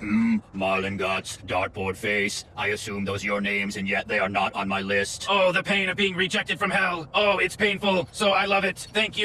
Hmm, Marlin Guts, Dartboard Face. I assume those are your names, and yet they are not on my list. Oh, the pain of being rejected from hell. Oh, it's painful. So I love it. Thank you.